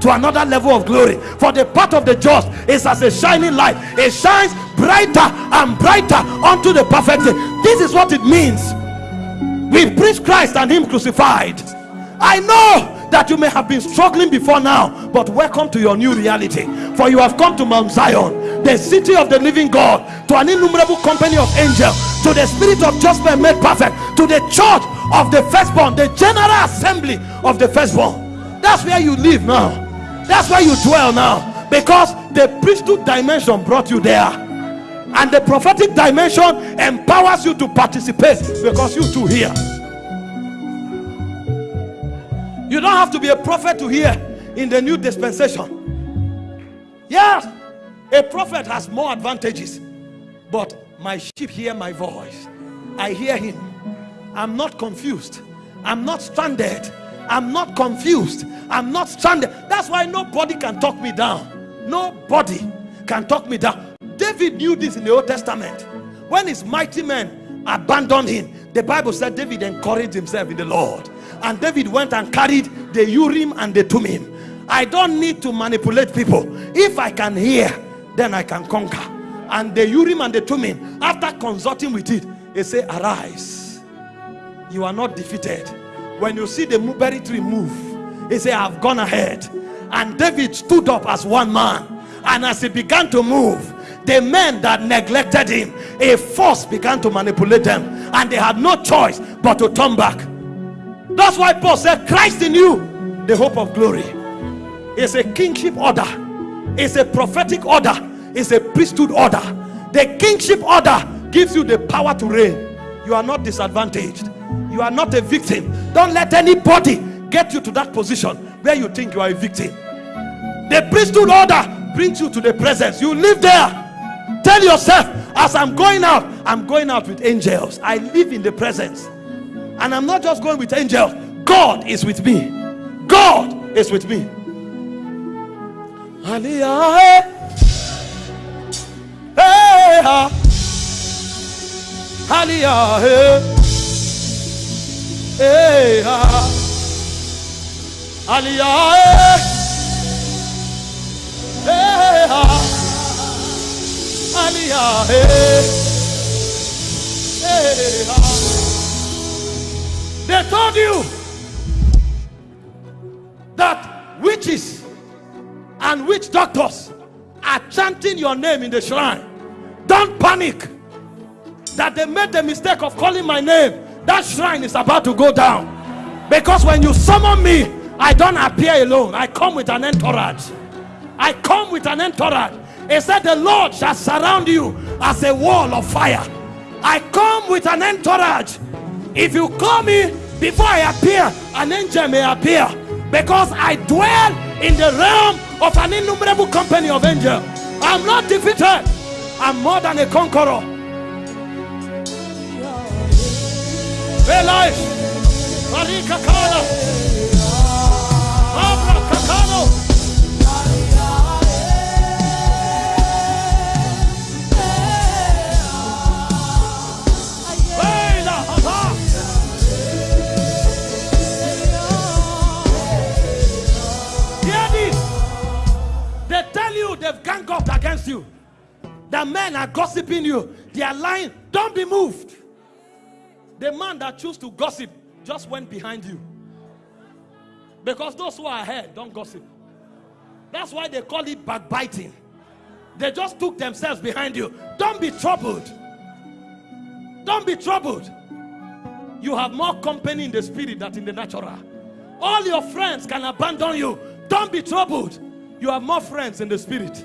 to another level of glory. For the path of the just is as a shining light, it shines brighter and brighter unto the perfect. This is what it means. We preach Christ and Him crucified. I know that you may have been struggling before now, but welcome to your new reality. For you have come to Mount Zion, the city of the living God, to an innumerable company of angels, to the spirit of just men made perfect, to the church of the firstborn, the general assembly of the firstborn. That's where you live now. That's where you dwell now. Because the priesthood dimension brought you there. And the prophetic dimension empowers you to participate because you too here. You don't have to be a prophet to hear in the new dispensation. Yes, a prophet has more advantages, but my sheep hear my voice. I hear him. I'm not confused. I'm not stranded. I'm not confused. I'm not stranded. That's why nobody can talk me down. Nobody can talk me down. David knew this in the Old Testament. When his mighty men abandoned him, the Bible said David encouraged himself in the Lord and David went and carried the Urim and the Thummim. I don't need to manipulate people. If I can hear, then I can conquer. And the Urim and the Thummim, after consulting with it, they say, Arise. You are not defeated. When you see the mulberry tree move, he said, I've gone ahead. And David stood up as one man. And as he began to move, the men that neglected him, a force began to manipulate them. And they had no choice but to turn back. That's why Paul said, Christ in you, the hope of glory. It's a kingship order, it's a prophetic order, it's a priesthood order. The kingship order gives you the power to reign. You are not disadvantaged, you are not a victim. Don't let anybody get you to that position where you think you are a victim. The priesthood order brings you to the presence, you live there. Tell yourself, as I'm going out, I'm going out with angels. I live in the presence. And I'm not just going with angels. God is with me. God is with me. Aliyah. Hey. Aliyah. Hey. Aliyah. Hey, ha. Aliyah. Eh. Hey, eh. ha. They told you that witches and witch doctors are chanting your name in the shrine. Don't panic that they made the mistake of calling my name. That shrine is about to go down. Because when you summon me, I don't appear alone. I come with an entourage. I come with an entourage. He said, The Lord shall surround you as a wall of fire. I come with an entourage. If you call me before I appear, an angel may appear because I dwell in the realm of an innumerable company of angels. I'm not defeated, I'm more than a conqueror. Life. Marika Kala. Abra Kakano. they've ganged up against you. The men are gossiping you. They are lying. Don't be moved. The man that choose to gossip just went behind you. Because those who are ahead don't gossip. That's why they call it backbiting. They just took themselves behind you. Don't be troubled. Don't be troubled. You have more company in the spirit than in the natural. All your friends can abandon you. Don't be troubled you have more friends in the spirit.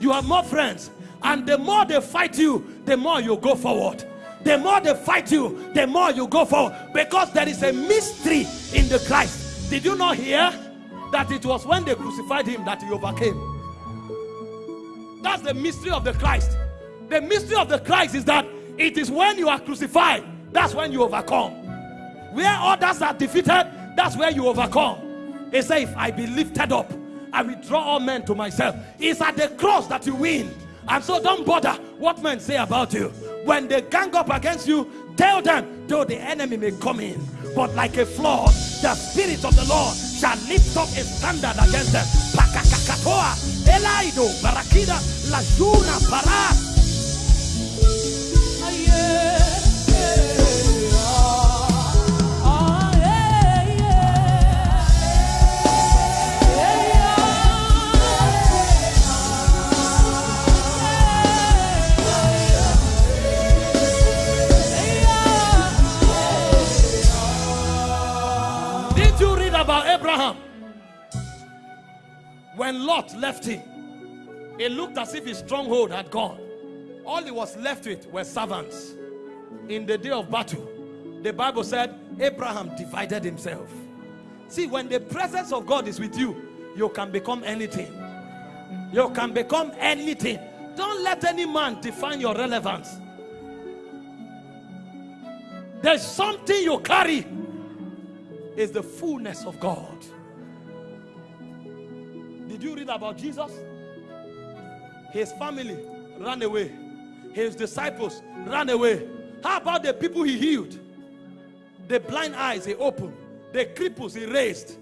You have more friends. And the more they fight you, the more you go forward. The more they fight you, the more you go forward. Because there is a mystery in the Christ. Did you not hear that it was when they crucified him that he overcame? That's the mystery of the Christ. The mystery of the Christ is that it is when you are crucified, that's when you overcome. Where others are defeated, that's where you overcome. He said, If I be lifted up, I will draw all men to myself. It's at the cross that you win. And so don't bother what men say about you. When they gang up against you, tell them, though the enemy may come in, but like a flood, the spirit of the Lord shall lift up a standard against them. Elaido, Barakida, Lajuna. When Lot left him, it looked as if his stronghold had gone. All he was left with were servants. In the day of battle, the Bible said Abraham divided himself. See, when the presence of God is with you, you can become anything. You can become anything. Don't let any man define your relevance. There's something you carry is the fullness of God. Did you read about Jesus? His family ran away. His disciples ran away. How about the people he healed? The blind eyes he opened. The cripples he raised.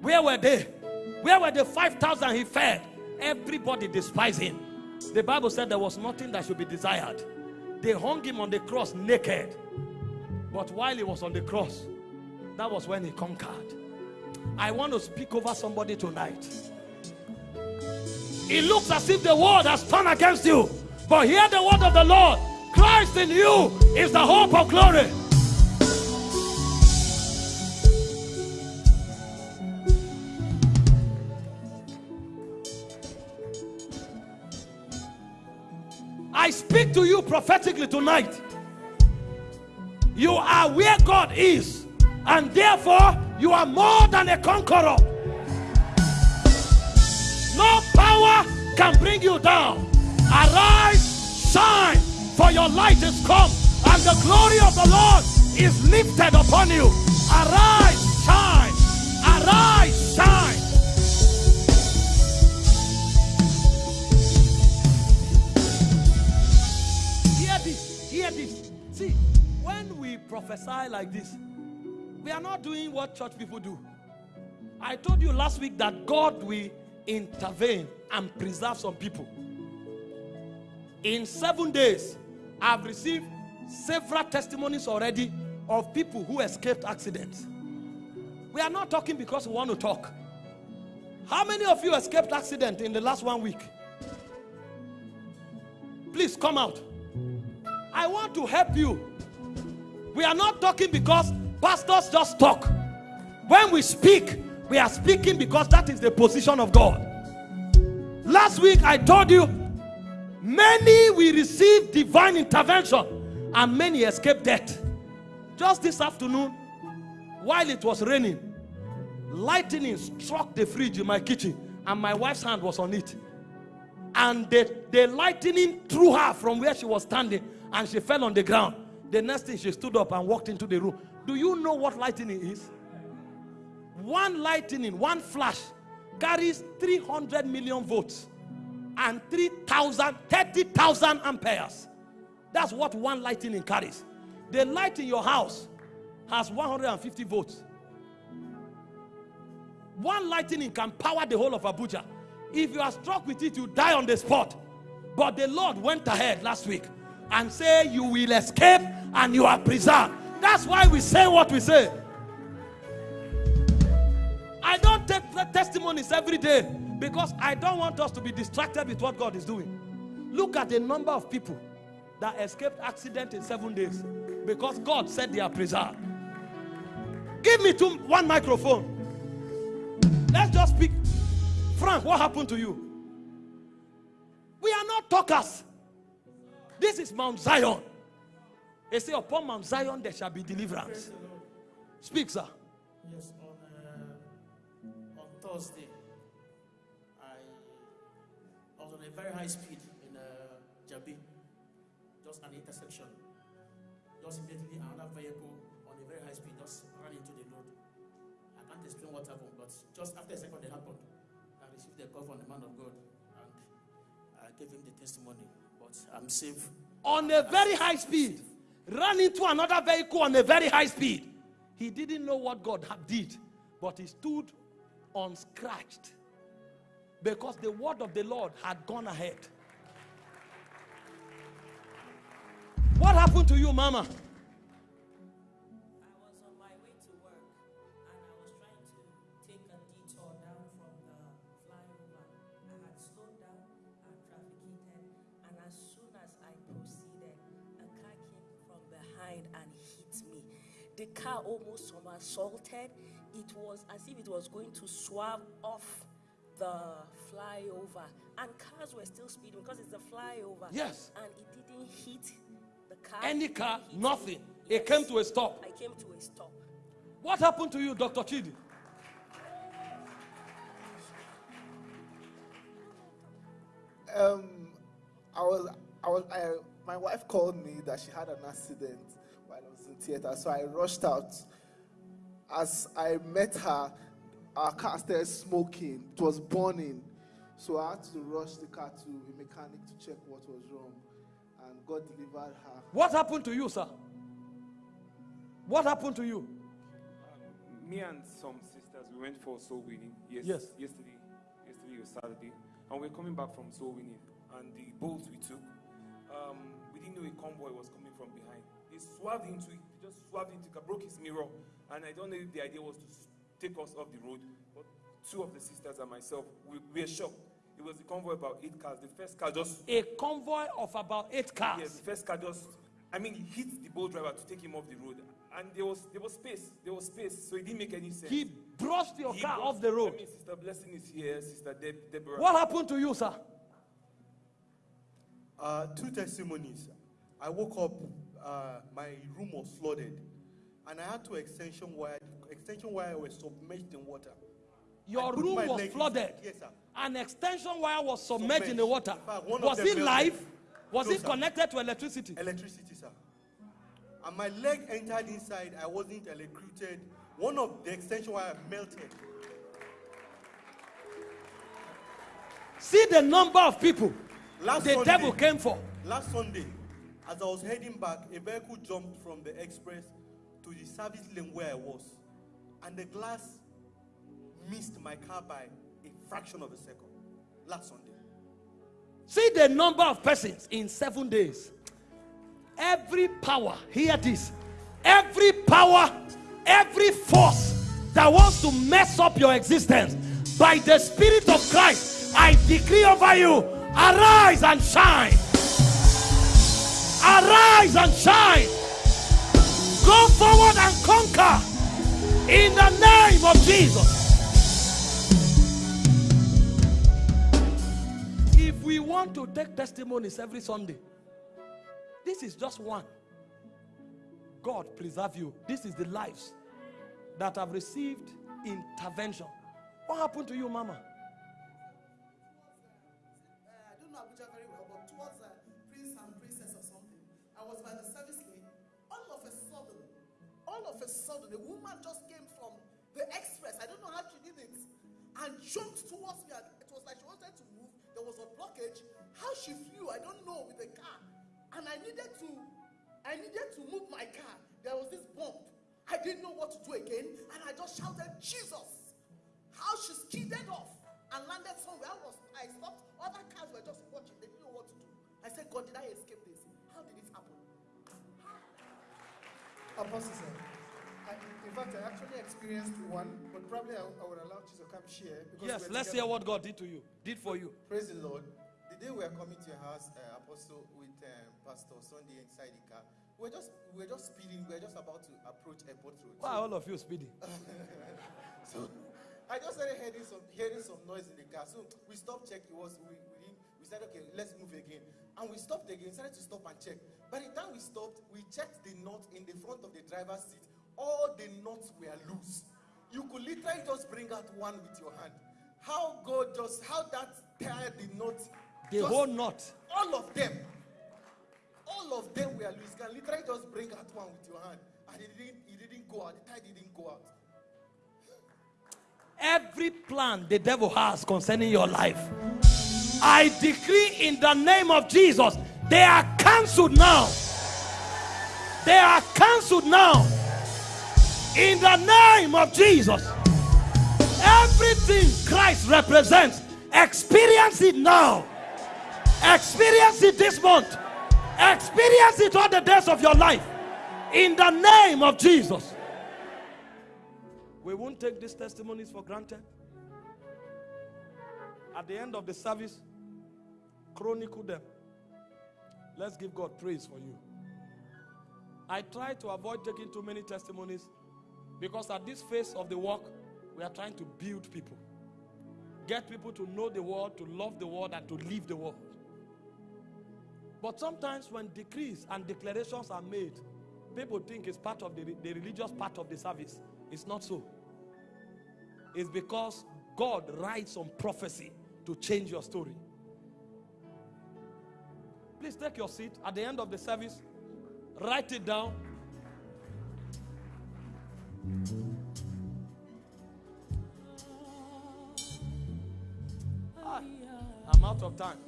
Where were they? Where were the 5,000 he fed? Everybody despised him. The Bible said there was nothing that should be desired. They hung him on the cross naked. But while he was on the cross, that was when he conquered. I want to speak over somebody tonight. It looks as if the world has turned against you. But hear the word of the Lord Christ in you is the hope of glory. I speak to you prophetically tonight. You are where God is, and therefore you are more than a conqueror. No power can bring you down. Arise, shine, for your light is come, and the glory of the Lord is lifted upon you. Arise, shine, arise, shine. Hear this, hear this. See, when we prophesy like this, we are not doing what church people do. I told you last week that God will intervene and preserve some people. In seven days, I've received several testimonies already of people who escaped accidents. We are not talking because we want to talk. How many of you escaped accident in the last one week? Please come out. I want to help you. We are not talking because pastors just talk. When we speak, we are speaking because that is the position of God. Last week I told you many will receive divine intervention and many escape death. Just this afternoon, while it was raining, lightning struck the fridge in my kitchen and my wife's hand was on it. And the, the lightning threw her from where she was standing and she fell on the ground. The next thing she stood up and walked into the room. Do you know what lightning is? One lightning, one flash carries 300 million volts and 3,000, 30,000 amperes. That's what one lightning carries. The light in your house has 150 volts. One lightning can power the whole of Abuja. If you are struck with it, you die on the spot. But the Lord went ahead last week and say you will escape and you are preserved. That's why we say what we say. I don't take testimonies every day because I don't want us to be distracted with what God is doing. Look at the number of people that escaped accident in seven days because God said they are preserved. Give me two, one microphone. Let's just speak. Frank, what happened to you? We are not talkers. This is Mount Zion. They say, Upon Mount Zion there shall be deliverance. Speak, sir. Yes, on Thursday, I, I was on a very high speed in uh, Jabi, just an intersection. Just immediately, another vehicle on a very high speed just ran into the road. I can't explain what happened, but just after a second it happened, I received a call from the man of God and I gave him the testimony. But I'm safe. On a very high speed, ran into another vehicle on a very high speed. He didn't know what God had did, but he stood unscratched because the word of the Lord had gone ahead. What happened to you, Mama? I was on my way to work and I was trying to take a detour down from the flying lamp. I had slowed down and traffic, and as soon as I proceeded, a car came from behind and hit me. The car almost somersaulted. It was as if it was going to swerve off the flyover. And cars were still speeding because it's a flyover. Yes. And it didn't hit the car. Any car, nothing. Yes. It came to a stop. I came to a stop. What happened to you, Dr. Chidi? Um, I was, I was, I, my wife called me that she had an accident while I was in theater. So I rushed out. As I met her, our car started smoking. It was burning. So I had to rush the car to a mechanic to check what was wrong. And God delivered her. What happened to you, sir? What happened to you? Uh, me and some sisters, we went for soul winning. Yes, yes. Yesterday, yesterday was Saturday, and we are coming back from soul winning. And the Bolts we took, um, we didn't know a convoy was coming from behind. He swerved into it he just swerved into car, broke his mirror. And I don't know if the idea was to take us off the road. But two of the sisters and myself, we, we were shocked. It was a convoy about eight cars. The first car just. A convoy of about eight cars? Yes, the first car just. I mean, he hit the Bolt driver to take him off the road. And there was there was space. There was space. So it didn't make any sense. He brushed your he car brushed, off the road. I mean, Sister Blessing is here, Sister Deb- Deborah. What happened to you, sir? Uh, two testimonies. I woke up, uh, my room was flooded and I had to extension wire. Extension wire was submerged in water. Your room was flooded. Yes, sir. An extension wire was submerged, submerged. in the water. Fact, was it live? Was no, it connected to electricity? Electricity, sir. And my leg entered inside. I wasn't electrocuted. One of the extension wire melted. See the number of people last the Sunday, devil came for. Last Sunday, as I was heading back, a vehicle jumped from the express to the service lane where I was, and the glass missed my car by a fraction of a second last Sunday. See the number of persons in seven days. Every power, hear this. Every power, every force that wants to mess up your existence by the Spirit of Christ, I decree over you arise and shine. Arise and shine. Go forward and conquer in the name of Jesus. If we want to take testimonies every Sunday, this is just one. God preserve you. This is the lives that have received intervention. What happened to you, Mama? A woman just came from the express. I don't know how she did it. And jumped towards me. And It was like she wanted to move. There was a blockage. How she flew, I don't know, with the car. And I needed to, I needed to move my car. There was this bump. I didn't know what to do again. And I just shouted, Jesus. How she skidded off and landed somewhere. I was, I stopped. Other cars were just watching. They didn't know what to do. I said, God, did I escape this? How did it happen? Apostle sir in fact, I actually experienced one, but probably I, I would allow you to come share. Yes, let's hear what God did to you, did for you. Praise the Lord. The day we were coming to your house, uh, Apostle, with uh, Pastor Sunday inside the car, we were just we were just speeding. We were just about to approach airport road. Why so, all of you speeding? so I just started hearing some hearing some noise in the car. So we stopped check. It was we we, we said okay, let's move again, and we stopped again. We started to stop and check. By the time we stopped, we checked the knot in the front of the driver's seat all the knots were loose. You could literally just bring out one with your hand. How God just, how that tied the knot. The just, whole knot. All of them. All of them were loose. You can literally just bring out one with your hand. And it didn't, it didn't go out. The tie didn't go out. Every plan the devil has concerning your life, I decree in the name of Jesus, they are cancelled now. They are cancelled now. In the name of Jesus. Everything Christ represents, experience it now. Experience it this month. Experience it all the days of your life. In the name of Jesus. We won't take these testimonies for granted. At the end of the service, chronicle them. Let's give God praise for you. I try to avoid taking too many testimonies because at this phase of the work, we are trying to build people. Get people to know the world, to love the world, and to live the world. But sometimes when decrees and declarations are made, people think it's part of the, the religious part of the service. It's not so. It's because God writes on prophecy to change your story. Please take your seat at the end of the service. Write it down. Ah, I'm out of time.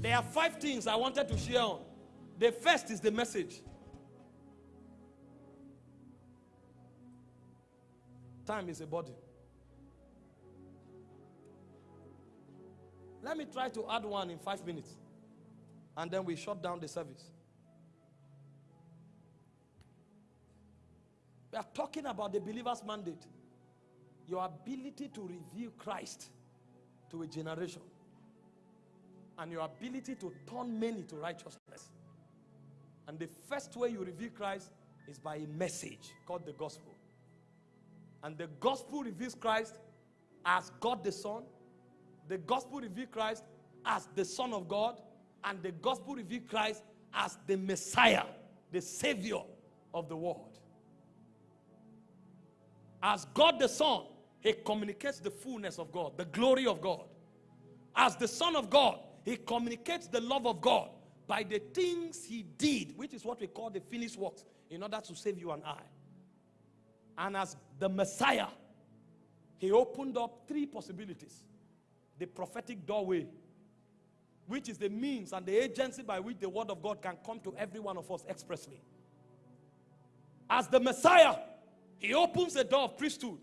There are five things I wanted to share on. The first is the message. Time is a body. Let me try to add one in five minutes. And then we shut down the service. We are talking about the believer's mandate. Your ability to reveal Christ to a generation. And your ability to turn many to righteousness. And the first way you reveal Christ is by a message called the gospel. And the gospel reveals Christ as God the Son. The gospel reveals Christ as the Son of God. And the gospel reveals Christ as the Messiah, the Savior of the world. As God the Son, He communicates the fullness of God, the glory of God. As the Son of God, He communicates the love of God by the things He did, which is what we call the finished works, in order to save you and I. And as the Messiah, He opened up three possibilities the prophetic doorway, which is the means and the agency by which the Word of God can come to every one of us expressly. As the Messiah, He opens the door of priesthood,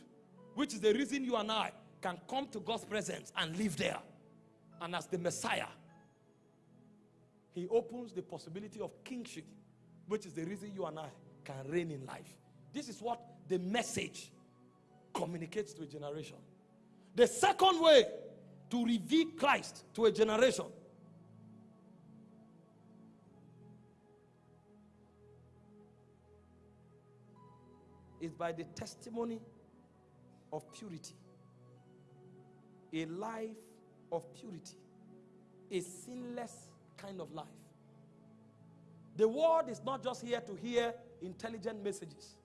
which is the reason you and I can come to God's presence and live there. And as the Messiah, He opens the possibility of kingship, which is the reason you and I can reign in life. This is what the message communicates to a generation. The second way to reveal Christ to a generation is by the testimony of purity. A life of purity. A sinless kind of life. The world is not just here to hear intelligent messages.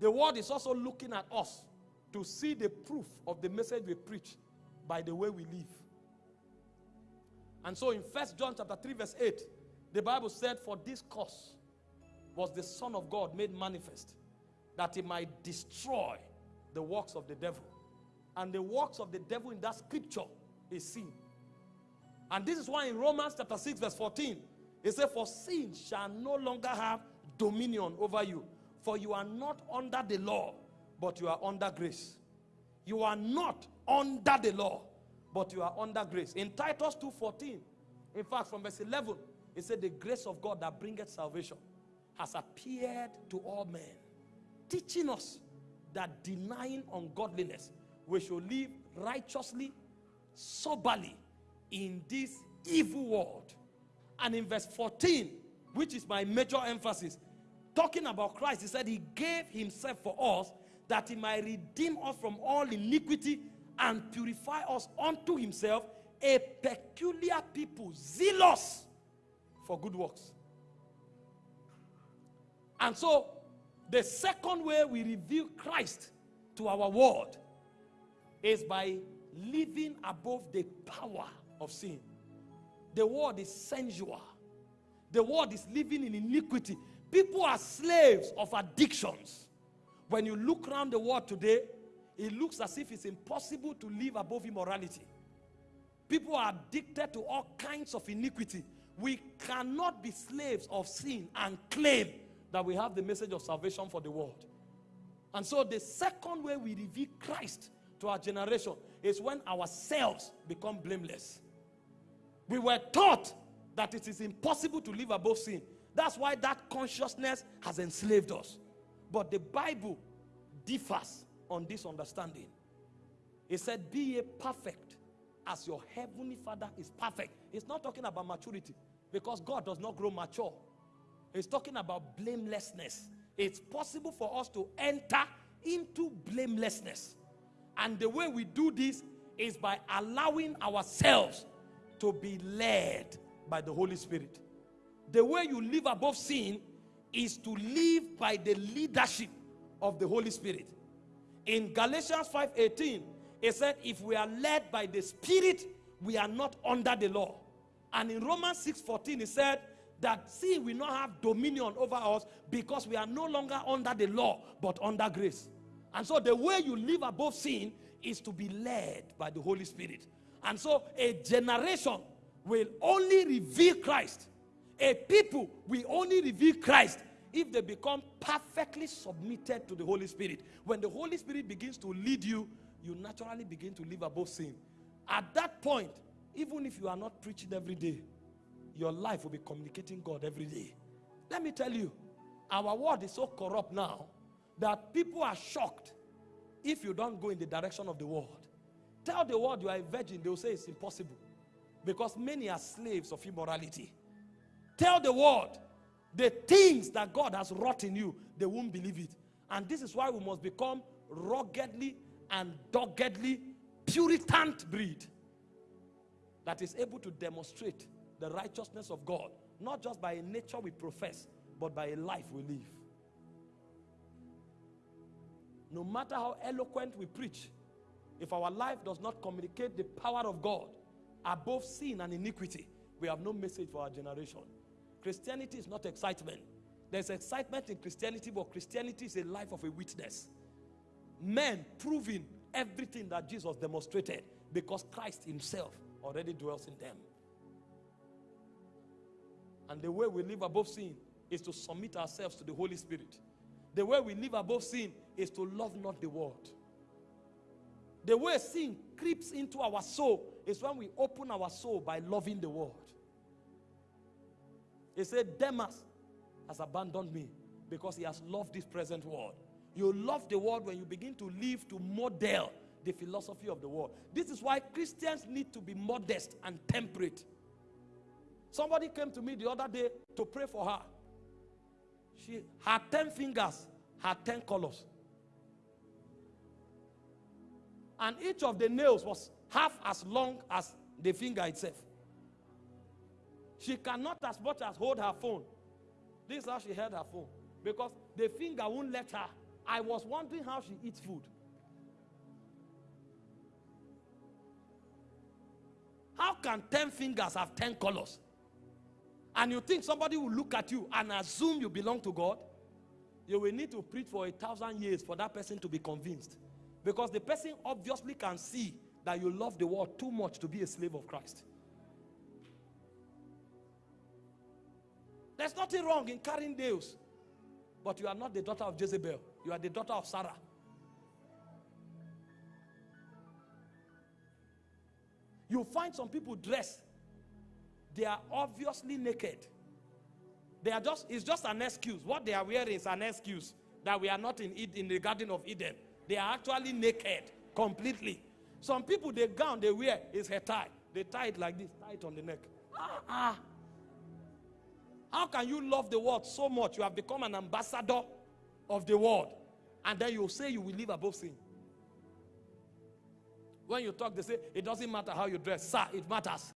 The world is also looking at us to see the proof of the message we preach by the way we live. And so in First John chapter 3 verse 8, the Bible said for this cause was the son of God made manifest that he might destroy the works of the devil. And the works of the devil in that scripture is sin. And this is why in Romans chapter 6 verse 14 it says for sin shall no longer have dominion over you for you are not under the law, but you are under grace. You are not under the law, but you are under grace. In Titus 2:14, in fact, from verse 11, it said, The grace of God that bringeth salvation has appeared to all men, teaching us that denying ungodliness, we should live righteously, soberly in this evil world. And in verse 14, which is my major emphasis, talking about Christ, he said he gave himself for us that he might redeem us from all iniquity and purify us unto himself, a peculiar people, zealous for good works. And so, the second way we reveal Christ to our world is by living above the power of sin. The world is sensual. The world is living in iniquity. People are slaves of addictions. When you look around the world today, it looks as if it's impossible to live above immorality. People are addicted to all kinds of iniquity. We cannot be slaves of sin and claim that we have the message of salvation for the world. And so the second way we reveal Christ to our generation is when ourselves become blameless. We were taught that it is impossible to live above sin. That's why that consciousness has enslaved us. But the Bible differs on this understanding. It said, Be a perfect as your heavenly Father is perfect. It's not talking about maturity because God does not grow mature. It's talking about blamelessness. It's possible for us to enter into blamelessness. And the way we do this is by allowing ourselves to be led by the Holy Spirit. The way you live above sin is to live by the leadership of the Holy Spirit. In Galatians 5:18, it said, if we are led by the Spirit, we are not under the law. And in Romans 6:14, it said that sin will not have dominion over us because we are no longer under the law, but under grace. And so the way you live above sin is to be led by the Holy Spirit. And so a generation will only reveal Christ. A people will only reveal Christ if they become perfectly submitted to the Holy Spirit. When the Holy Spirit begins to lead you, you naturally begin to live above sin. At that point, even if you are not preaching every day, your life will be communicating God every day. Let me tell you, our world is so corrupt now that people are shocked if you don't go in the direction of the world. Tell the world you are a virgin, they will say it's impossible because many are slaves of immorality. Tell the world the things that God has wrought in you, they won't believe it. And this is why we must become ruggedly and doggedly Puritan breed that is able to demonstrate the righteousness of God, not just by a nature we profess, but by a life we live. No matter how eloquent we preach, if our life does not communicate the power of God above sin and iniquity, we have no message for our generation. Christianity is not excitement. There's excitement in Christianity, but Christianity is a life of a witness. Men proving everything that Jesus demonstrated because Christ Himself already dwells in them. And the way we live above sin is to submit ourselves to the Holy Spirit. The way we live above sin is to love not the world. The way sin creeps into our soul is when we open our soul by loving the world. He said, Demas has abandoned me because he has loved this present world. You love the world when you begin to live to model the philosophy of the world. This is why Christians need to be modest and temperate. Somebody came to me the other day to pray for her. She had 10 fingers, had 10 colors. And each of the nails was half as long as the finger itself. She cannot as much as hold her phone. This is how she held her phone. Because the finger won't let her. I was wondering how she eats food. How can 10 fingers have 10 colors? And you think somebody will look at you and assume you belong to God? You will need to preach for a thousand years for that person to be convinced. Because the person obviously can see that you love the world too much to be a slave of Christ. There's nothing wrong in carrying nails, but you are not the daughter of Jezebel. You are the daughter of Sarah. You find some people dressed, they are obviously naked. They are just, it's just an excuse. What they are wearing is an excuse that we are not in, in the Garden of Eden. They are actually naked completely. Some people, the gown they wear is hair tie. They tie it like this, tie it on the neck. Ah, ah. How can you love the world so much? You have become an ambassador of the world. And then you say you will live above sin. When you talk, they say, it doesn't matter how you dress. Sir, it matters.